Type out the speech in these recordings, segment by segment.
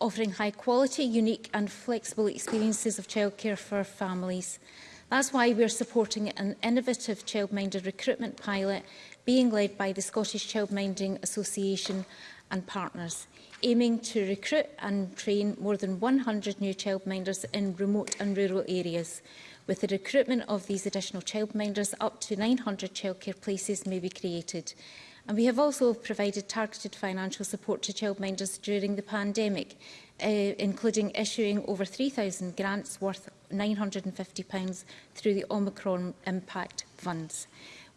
offering high quality, unique and flexible experiences of childcare for families. That's why we are supporting an innovative child-minded recruitment pilot being led by the Scottish Childminding Association and partners, aiming to recruit and train more than 100 new childminders in remote and rural areas. With the recruitment of these additional childminders, up to 900 childcare places may be created. And we have also provided targeted financial support to childminders during the pandemic, uh, including issuing over 3,000 grants worth £950 through the Omicron Impact Funds.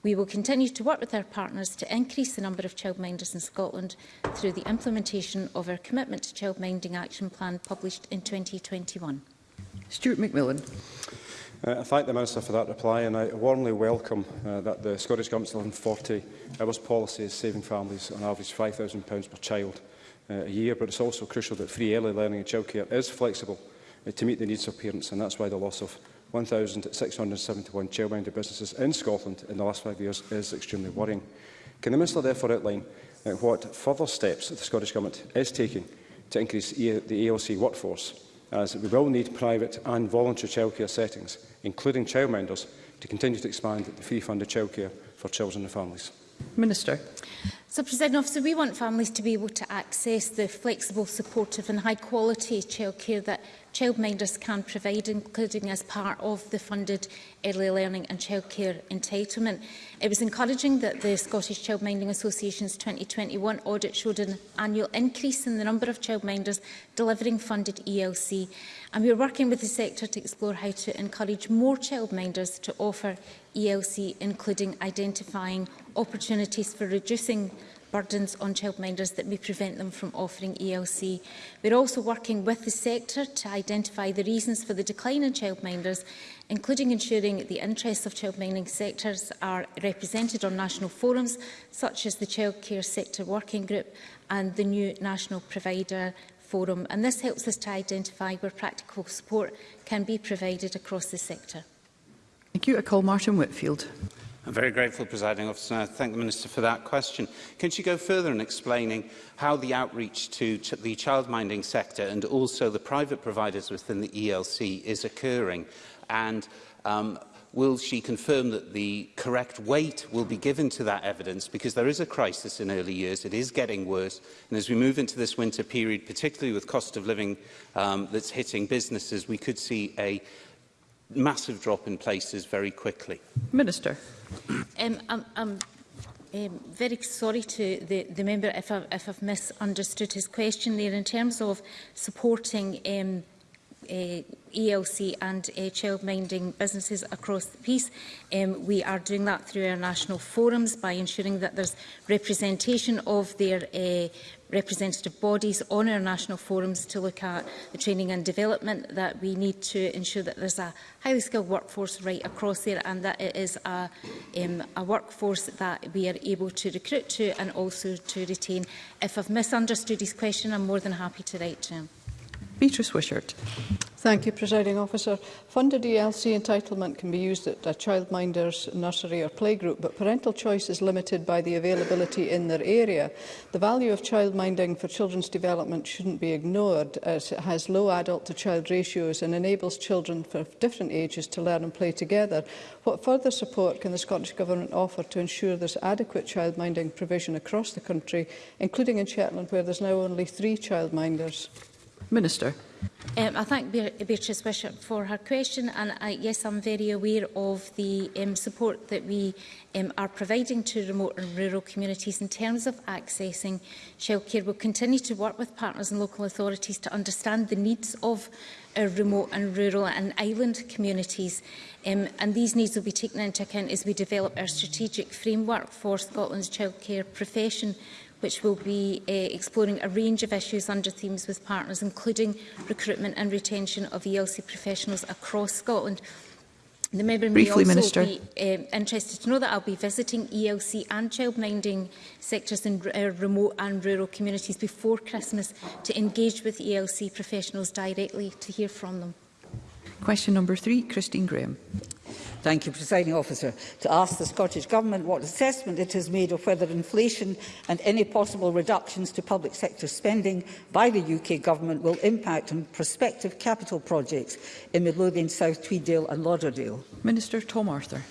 We will continue to work with our partners to increase the number of childminders in Scotland through the implementation of our Commitment to Childminding Action Plan published in 2021. Stuart McMillan. Uh, I thank the Minister for that reply and I warmly welcome uh, that the Scottish Government's 140 hours policy is saving families on average £5,000 per child uh, a year, but it's also crucial that free early learning and childcare is flexible uh, to meet the needs of parents, and that's why the loss of 1,671 childminded businesses in Scotland in the last five years is extremely worrying. Can the Minister therefore outline uh, what further steps the Scottish Government is taking to increase e the ALC e workforce as we will need private and voluntary childcare settings, including childminders, to continue to expand the fee-funded childcare for children and families. Minister. So, President Officer, we want families to be able to access the flexible, supportive and high-quality childcare that childminders can provide, including as part of the funded early learning and childcare entitlement. It was encouraging that the Scottish Childminding Association's 2021 audit showed an annual increase in the number of childminders delivering funded ELC, and we are working with the sector to explore how to encourage more childminders to offer ELC, including identifying opportunities for reducing burdens on childminders that may prevent them from offering ELC. We're also working with the sector to identify the reasons for the decline in childminders, including ensuring the interests of childminding sectors are represented on national forums, such as the Child Care Sector Working Group and the new National Provider Forum. And this helps us to identify where practical support can be provided across the sector. Thank you. I call Martin Whitfield. I'm very grateful, Presiding Officer, and I thank the Minister for that question. Can she go further in explaining how the outreach to ch the childminding sector and also the private providers within the ELC is occurring? And um, will she confirm that the correct weight will be given to that evidence because there is a crisis in early years it is getting worse and as we move into this winter period particularly with cost of living um, that's hitting businesses we could see a massive drop in places very quickly. Minister. Um, I'm, I'm um, very sorry to the, the member if, I, if I've misunderstood his question there in terms of supporting um, uh, ELC and uh, child-minding businesses across the piece. Um, we are doing that through our national forums by ensuring that there's representation of their uh, representative bodies on our national forums to look at the training and development that we need to ensure that there's a highly skilled workforce right across there and that it is a, um, a workforce that we are able to recruit to and also to retain. If I've misunderstood his question, I'm more than happy to write to him. Beatrice Wishart. Thank you, Presiding Officer. Funded ELC entitlement can be used at a childminder's nursery or playgroup, but parental choice is limited by the availability in their area. The value of childminding for children's development shouldn't be ignored, as it has low adult-to-child ratios and enables children of different ages to learn and play together. What further support can the Scottish Government offer to ensure there's adequate childminding provision across the country, including in Shetland, where there's now only three childminders? Minister. Um, I thank Beatrice Bishop for her question and I, yes, I'm very aware of the um, support that we um, are providing to remote and rural communities in terms of accessing shellcare. We'll continue to work with partners and local authorities to understand the needs of our uh, remote and rural and island communities um, and these needs will be taken into account as we develop our strategic framework for Scotland's childcare profession which will be uh, exploring a range of issues under themes with partners, including recruitment and retention of ELC professionals across Scotland. The member Briefly, may also Minister. be um, interested to know that I'll be visiting ELC and childminding sectors in uh, remote and rural communities before Christmas to engage with ELC professionals directly to hear from them. Question number three, Christine Graham. Thank you, Presiding Officer. To ask the Scottish Government what assessment it has made of whether inflation and any possible reductions to public sector spending by the UK Government will impact on prospective capital projects in Midlothian, South Tweeddale and Lauderdale. Minister Tom Arthur.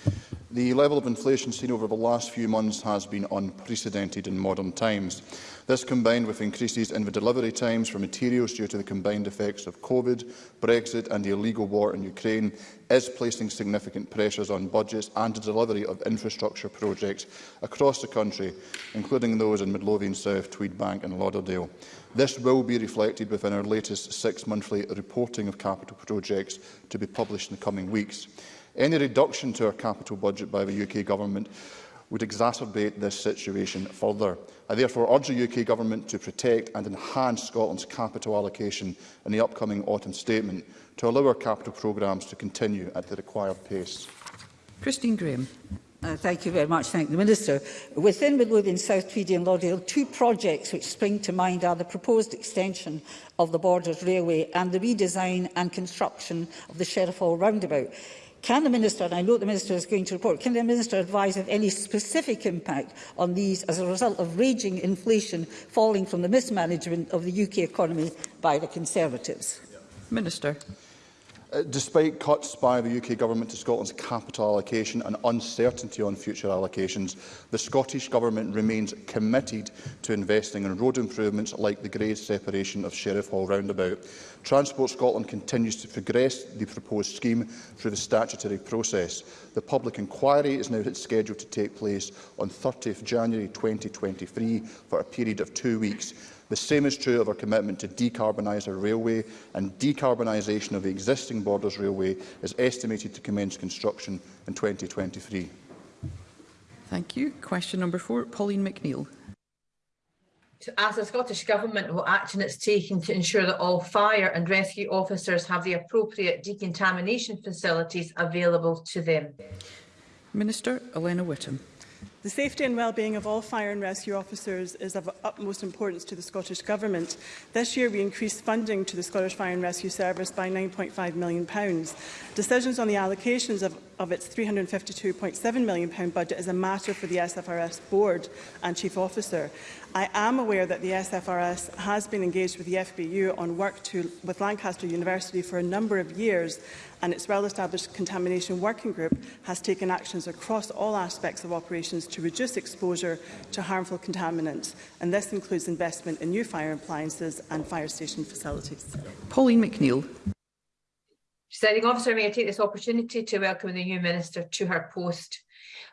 The level of inflation seen over the last few months has been unprecedented in modern times. This combined with increases in the delivery times for materials due to the combined effects of COVID, Brexit and the illegal war in Ukraine is placing significant pressures on budgets and the delivery of infrastructure projects across the country, including those in Midlothian South, Tweedbank and Lauderdale. This will be reflected within our latest six-monthly reporting of capital projects to be published in the coming weeks. Any reduction to our capital budget by the UK Government would exacerbate this situation further. I therefore urge the UK Government to protect and enhance Scotland's capital allocation in the upcoming autumn statement to allow our capital programmes to continue at the required pace. Christine Graham. Uh, thank you very much. Thank the Minister. Within Midlothian, South Tweedy and Lauderdale, two projects which spring to mind are the proposed extension of the Borders Railway and the redesign and construction of the Sheriff Hall roundabout. Can the Minister, and I know the Minister is going to report, can the Minister advise of any specific impact on these as a result of raging inflation falling from the mismanagement of the UK economy by the Conservatives? Minister. Uh, despite cuts by the UK Government to Scotland's capital allocation and uncertainty on future allocations, the Scottish Government remains committed to investing in road improvements like the grade separation of Sheriff Hall roundabout. Transport Scotland continues to progress the proposed scheme through the statutory process. The public inquiry is now scheduled to take place on 30 January 2023 for a period of two weeks. The same is true of our commitment to decarbonise our railway, and decarbonisation of the existing Borders Railway is estimated to commence construction in 2023. Thank you. Question number four, Pauline McNeill. To ask the Scottish Government what action it's taking to ensure that all fire and rescue officers have the appropriate decontamination facilities available to them. Minister Elena Whittam. The safety and well-being of all fire and rescue officers is of utmost importance to the Scottish Government. This year we increased funding to the Scottish Fire and Rescue Service by £9.5 million. Decisions on the allocations of, of its £352.7 million budget is a matter for the SFRS Board and Chief Officer. I am aware that the SFRS has been engaged with the FBU on work to, with Lancaster University for a number of years and its well-established contamination working group has taken actions across all aspects of operations to reduce exposure to harmful contaminants, and this includes investment in new fire appliances and fire station facilities. Pauline McNeill. Presiding officer, may I take this opportunity to welcome the new minister to her post.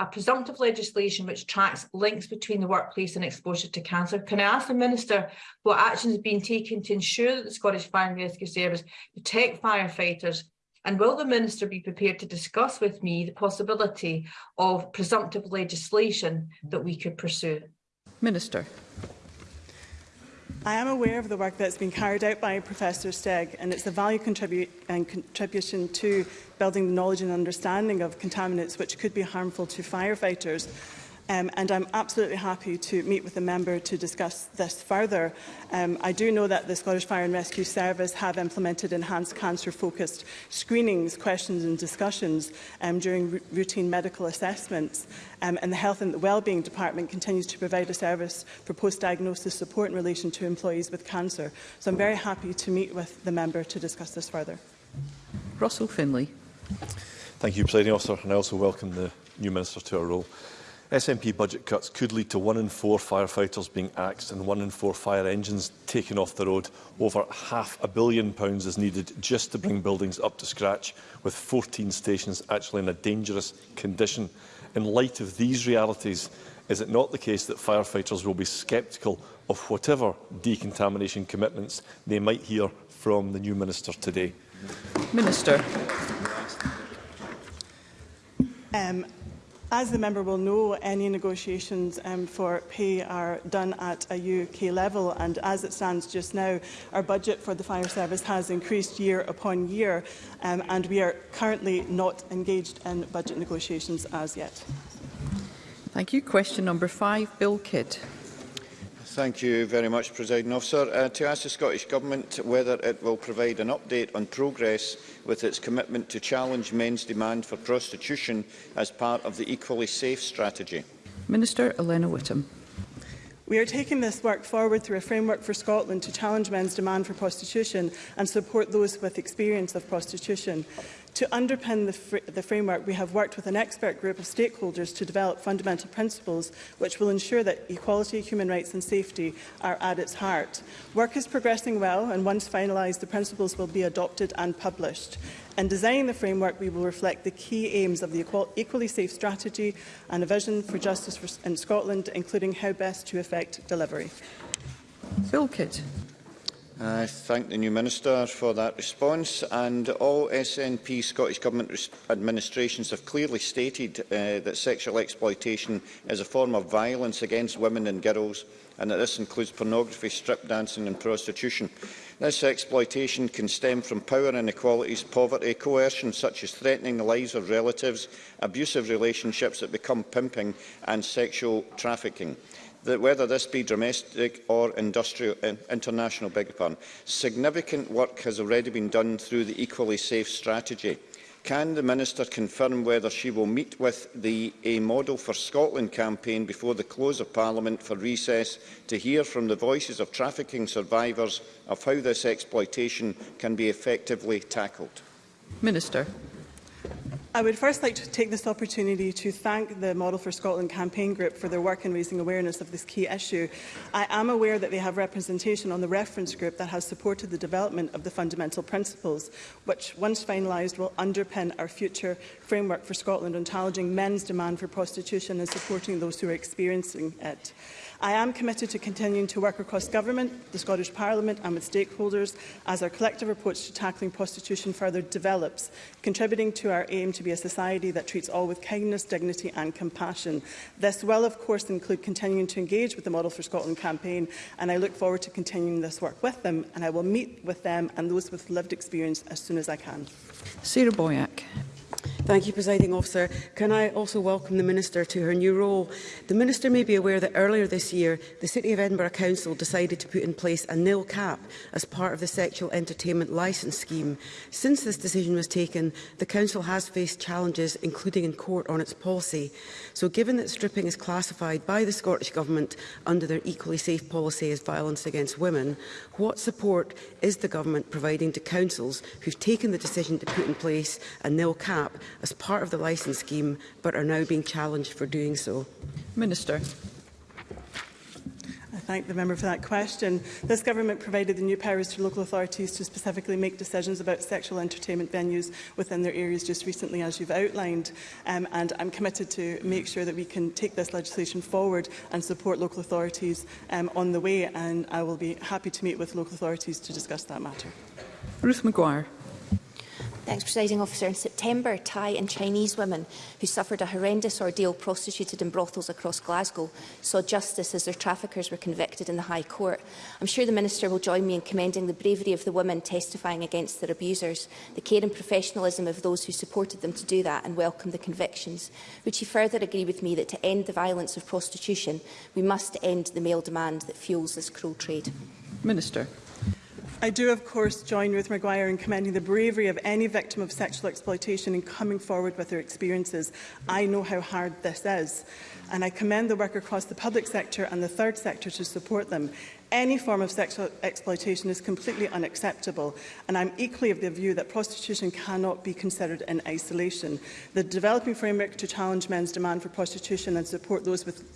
a presumptive legislation which tracks links between the workplace and exposure to cancer. Can I ask the Minister what actions have been taken to ensure that the Scottish Fire and Rescue Service protect firefighters and will the Minister be prepared to discuss with me the possibility of presumptive legislation that we could pursue? Minister. I am aware of the work that's been carried out by Professor Stegg, and it's the value contribu and contribution to building the knowledge and understanding of contaminants which could be harmful to firefighters um, and I'm absolutely happy to meet with the member to discuss this further. Um, I do know that the Scottish Fire and Rescue Service have implemented enhanced cancer-focused screenings, questions and discussions um, during routine medical assessments, um, and the Health and the Wellbeing Department continues to provide a service for post-diagnosis support in relation to employees with cancer. So I'm very happy to meet with the member to discuss this further. Russell Finlay. Thank you, Presiding Officer, and I also welcome the new Minister to our role. SNP budget cuts could lead to one in four firefighters being axed and one in four fire engines taken off the road. Over half a billion pounds is needed just to bring buildings up to scratch, with 14 stations actually in a dangerous condition. In light of these realities, is it not the case that firefighters will be sceptical of whatever decontamination commitments they might hear from the new minister today? Minister. Um, As the member will know, any negotiations um, for pay are done at a UK level and as it stands just now, our budget for the fire service has increased year upon year um, and we are currently not engaged in budget negotiations as yet. Thank you. Question number five, Bill Kidd. Thank you very much, President Officer. Uh, to ask the Scottish Government whether it will provide an update on progress with its commitment to challenge men's demand for prostitution as part of the Equally Safe strategy. Minister Elena Whittam. We are taking this work forward through a framework for Scotland to challenge men's demand for prostitution and support those with experience of prostitution. To underpin the, fr the framework, we have worked with an expert group of stakeholders to develop fundamental principles which will ensure that equality, human rights and safety are at its heart. Work is progressing well and once finalised, the principles will be adopted and published. In designing the framework, we will reflect the key aims of the equal, Equally Safe strategy and a vision for justice for, in Scotland, including how best to effect delivery. Phil Kidd. I thank the new Minister for that response and all SNP Scottish Government administrations have clearly stated uh, that sexual exploitation is a form of violence against women and girls and that this includes pornography, strip dancing and prostitution. This exploitation can stem from power inequalities, poverty, coercion such as threatening the lives of relatives, abusive relationships that become pimping and sexual trafficking that whether this be domestic or industrial, international, big upon significant work has already been done through the Equally Safe strategy. Can the Minister confirm whether she will meet with the A Model for Scotland campaign before the close of Parliament for recess to hear from the voices of trafficking survivors of how this exploitation can be effectively tackled? Minister. I would first like to take this opportunity to thank the Model for Scotland campaign group for their work in raising awareness of this key issue. I am aware that they have representation on the reference group that has supported the development of the fundamental principles, which, once finalised, will underpin our future framework for Scotland on challenging men's demand for prostitution and supporting those who are experiencing it. I am committed to continuing to work across government, the Scottish Parliament and with stakeholders as our collective approach to tackling prostitution further develops, contributing to our aim to be a society that treats all with kindness, dignity and compassion. This will of course include continuing to engage with the Model for Scotland campaign and I look forward to continuing this work with them and I will meet with them and those with lived experience as soon as I can. Sarah Boyack. Thank you, Presiding Officer. Can I also welcome the Minister to her new role? The Minister may be aware that earlier this year, the City of Edinburgh Council decided to put in place a nil cap as part of the Sexual Entertainment Licence Scheme. Since this decision was taken, the Council has faced challenges, including in court, on its policy. So given that stripping is classified by the Scottish Government under their Equally Safe policy as violence against women, what support is the Government providing to councils who've taken the decision to put in place a nil cap as part of the licence scheme, but are now being challenged for doing so? Minister. I thank the member for that question. This government provided the new powers to local authorities to specifically make decisions about sexual entertainment venues within their areas just recently, as you've outlined. Um, and I'm committed to make sure that we can take this legislation forward and support local authorities um, on the way. And I will be happy to meet with local authorities to discuss that matter. Ruth McGuire. Thanks, Presiding Officer. In September, Thai and Chinese women who suffered a horrendous ordeal prostituted in brothels across Glasgow saw justice as their traffickers were convicted in the High Court. I'm sure the Minister will join me in commending the bravery of the women testifying against their abusers, the care and professionalism of those who supported them to do that and welcome the convictions. Would she further agree with me that to end the violence of prostitution, we must end the male demand that fuels this cruel trade? Minister. I do, of course, join Ruth Maguire in commending the bravery of any victim of sexual exploitation in coming forward with their experiences. I know how hard this is, and I commend the work across the public sector and the third sector to support them. Any form of sexual exploitation is completely unacceptable, and I'm equally of the view that prostitution cannot be considered in isolation. The developing framework to challenge men's demand for prostitution and support those with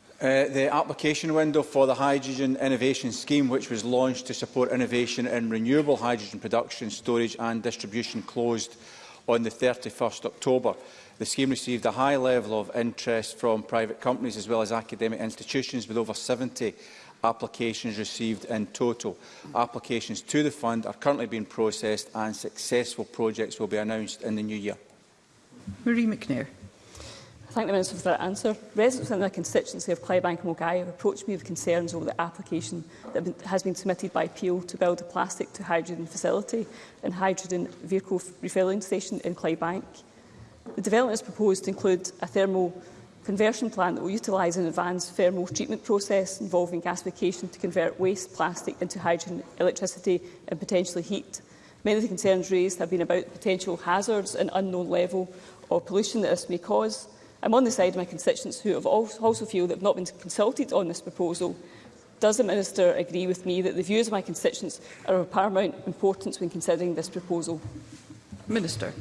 Uh, the application window for the Hydrogen Innovation Scheme, which was launched to support innovation in renewable hydrogen production, storage and distribution, closed on the 31st October. The scheme received a high level of interest from private companies as well as academic institutions, with over 70 applications received in total. Applications to the fund are currently being processed and successful projects will be announced in the new year. Marie McNair. I thank the Minister for that answer. Residents in the constituency of Clydebank and Mulgai have approached me with concerns over the application that has been submitted by Peel to build a plastic to hydrogen facility and hydrogen vehicle refuelling station in Clydebank. The development is proposed to include a thermal conversion plant that will utilise an advanced thermal treatment process involving gasification to convert waste plastic into hydrogen, electricity and potentially heat. Many of the concerns raised have been about potential hazards and unknown level of pollution that this may cause. I'm on the side of my constituents who have also feel that have not been consulted on this proposal. Does the Minister agree with me that the views of my constituents are of paramount importance when considering this proposal? Minister.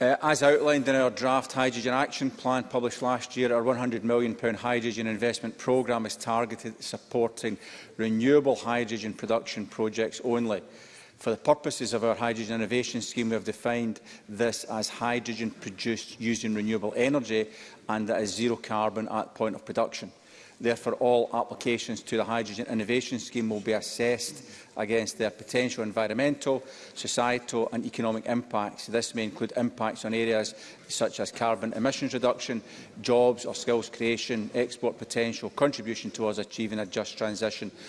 Uh, as outlined in our draft hydrogen action plan published last year, our £100 million hydrogen investment programme is targeted at supporting renewable hydrogen production projects only. For the purposes of our hydrogen innovation scheme, we have defined this as hydrogen produced using renewable energy and that is zero carbon at point of production. Therefore, all applications to the Hydrogen Innovation Scheme will be assessed against their potential environmental, societal and economic impacts. This may include impacts on areas such as carbon emissions reduction, jobs or skills creation, export potential, contribution towards achieving a just transition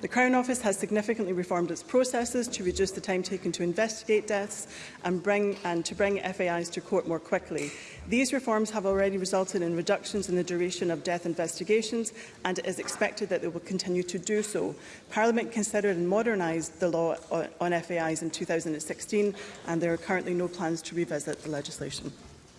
The Crown Office has significantly reformed its processes to reduce the time taken to investigate deaths and, bring, and to bring FAIs to court more quickly. These reforms have already resulted in reductions in the duration of death investigations and it is expected that they will continue to do so. Parliament considered and modernised the law on FAIs in 2016 and there are currently no plans to revisit the legislation.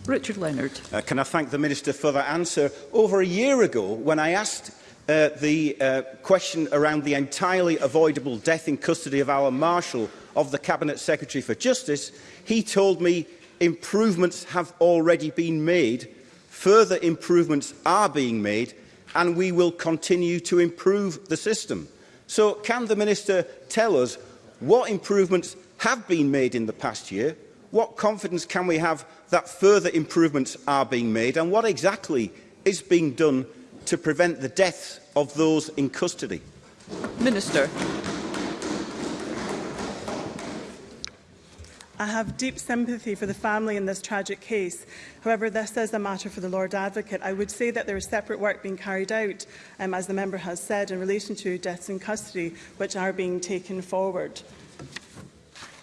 Richard Leonard. Uh, can I thank the Minister for that answer? Over a year ago, when I asked uh, the uh, question around the entirely avoidable death in custody of our Marshal of the Cabinet Secretary for Justice, he told me improvements have already been made, further improvements are being made, and we will continue to improve the system. So can the Minister tell us what improvements have been made in the past year, what confidence can we have that further improvements are being made, and what exactly is being done to prevent the deaths of those in custody? Minister. I have deep sympathy for the family in this tragic case. However, this is a matter for the Lord Advocate. I would say that there is separate work being carried out, um, as the member has said, in relation to deaths in custody, which are being taken forward.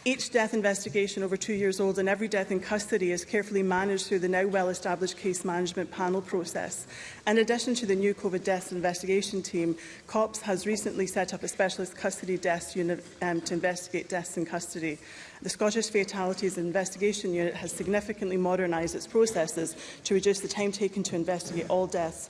Each death investigation over two years old and every death in custody is carefully managed through the now well-established case management panel process. In addition to the new COVID death investigation team, COPS has recently set up a specialist custody death unit um, to investigate deaths in custody. The Scottish Fatalities Investigation Unit has significantly modernised its processes to reduce the time taken to investigate all deaths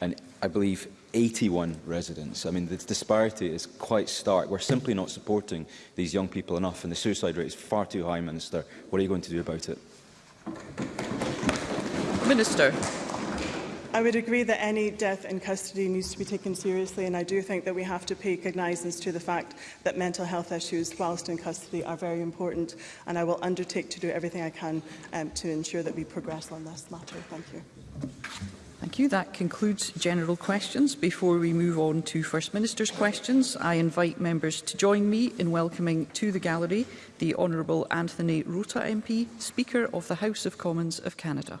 and I believe 81 residents. I mean, the disparity is quite stark. We're simply not supporting these young people enough, and the suicide rate is far too high, Minister. What are you going to do about it? Minister. I would agree that any death in custody needs to be taken seriously, and I do think that we have to pay cognizance to the fact that mental health issues whilst in custody are very important, and I will undertake to do everything I can um, to ensure that we progress on this matter. Thank you. Thank you. That concludes general questions. Before we move on to First Minister's questions, I invite members to join me in welcoming to the gallery the Honourable Anthony Rota MP, Speaker of the House of Commons of Canada.